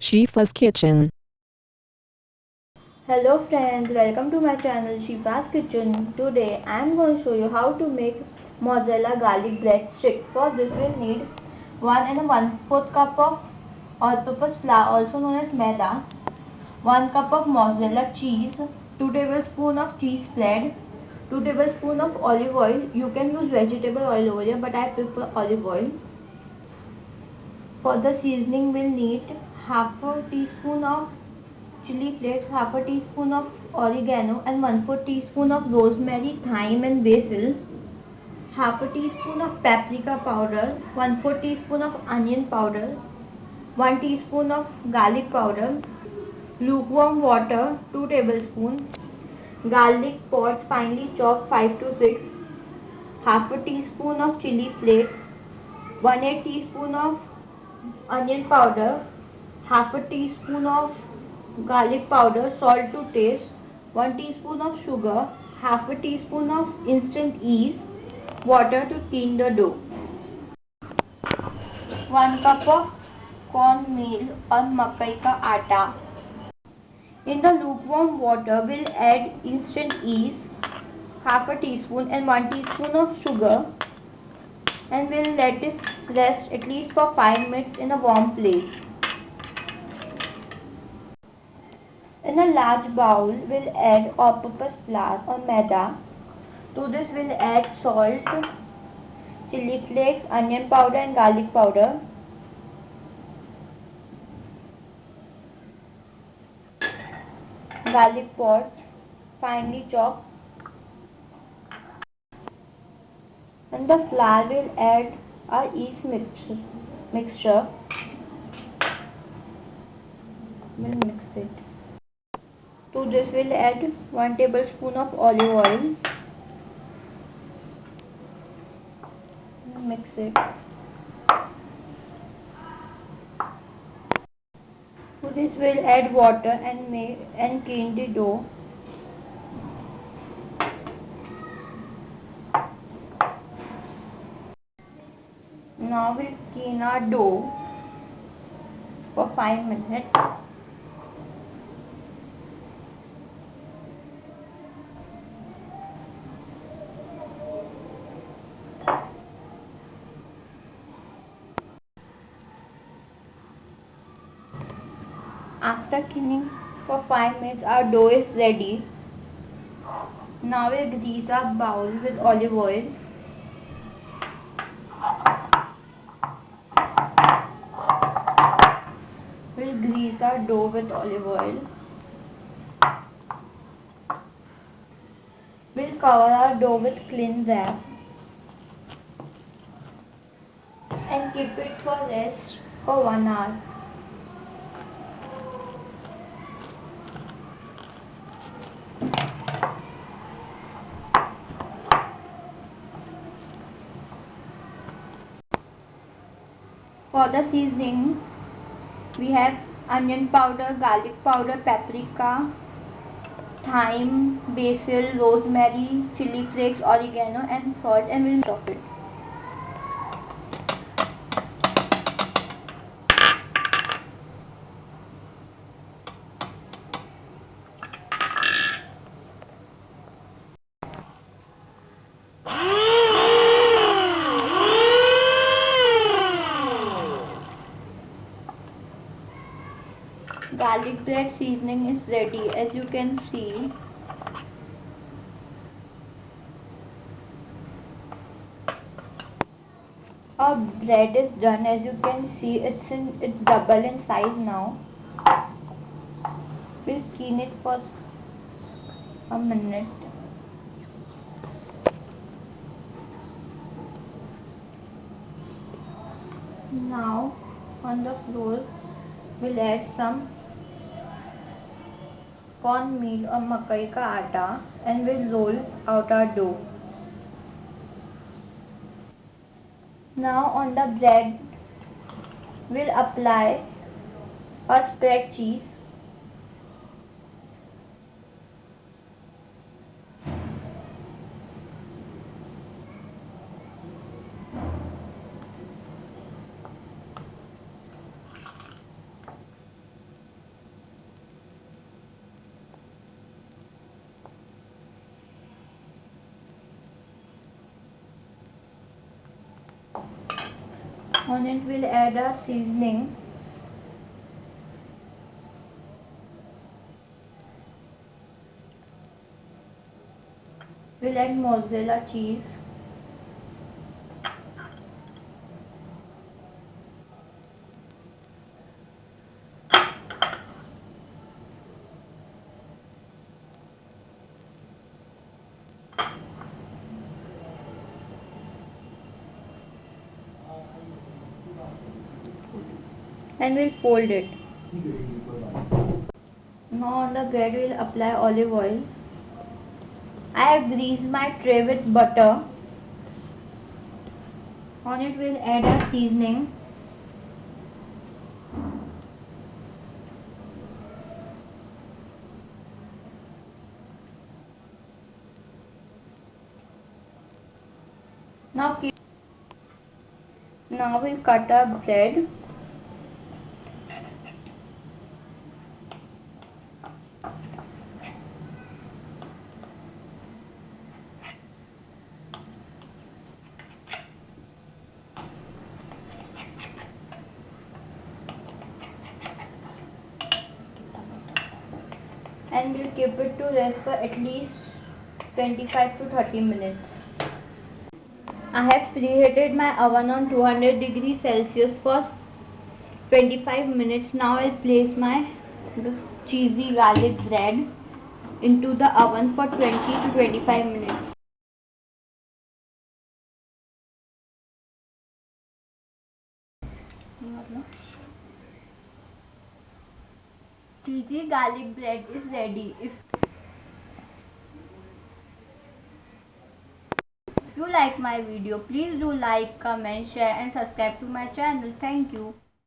Shifa's Kitchen. Hello friends, welcome to my channel Shifa's Kitchen. Today I am going to show you how to make mozzarella garlic bread stick. For this we'll need 1 and a 1 4th cup of all-purpose flour also known as maida, 1 cup of mozzarella cheese, 2 tablespoons of cheese spread, 2 tablespoons of olive oil. You can use vegetable oil over here but I prefer olive oil. For the seasoning we'll need half a teaspoon of chili flakes, half a teaspoon of oregano and 1 4 teaspoon of rosemary, thyme and basil, half a teaspoon of paprika powder, 1 4 teaspoon of onion powder, 1 teaspoon of garlic powder, lukewarm water 2 tablespoons, garlic pods finely chopped 5 to 6, half a teaspoon of chili flakes, 1 8 teaspoon of onion powder, half a teaspoon of garlic powder, salt to taste, 1 teaspoon of sugar, half a teaspoon of instant yeast, water to thin the dough. 1 cup of corn meal or makai ka atta. In the lukewarm water, we'll add instant yeast, half a teaspoon and 1 teaspoon of sugar and we'll let this rest at least for 5 minutes in a warm place. In a large bowl, we'll add all-purpose flour or maida. To this, we'll add salt, chili flakes, onion powder and garlic powder. Garlic pods, finely chopped. And the flour will add our yeast mixture. mixture. We'll mix it. To this we'll add 1 tablespoon of olive oil. Mix it. To this we'll add water and make and clean the dough. Now we'll clean our dough for 5 minutes. After cleaning for 5 minutes our dough is ready. Now we'll grease our bowl with olive oil. We'll grease our dough with olive oil. We'll cover our dough with clean wrap and keep it for rest for 1 hour. For the seasoning, we have onion powder, garlic powder, paprika, thyme, basil, rosemary, chili flakes, oregano and salt and we'll chop it. Garlic bread seasoning is ready as you can see. Our bread is done as you can see it's in it's double in size now. We'll clean it for a minute. Now on the floor we'll add some corn meal or makai ka atta and we'll roll out our dough. Now on the bread we'll apply a spread cheese On it we'll add a seasoning. We'll add mozzarella cheese. And we'll fold it. Now on the bread we'll apply olive oil. I have greased my tray with butter. On it we'll add a seasoning. Now now we'll cut our bread. And we'll keep it to rest for at least 25 to 30 minutes. I have preheated my oven on 200 degrees Celsius for 25 minutes. Now I'll place my cheesy garlic bread into the oven for 20 to 25 minutes. Cheesy garlic bread is ready. If you like my video, please do like, comment, share and subscribe to my channel. Thank you.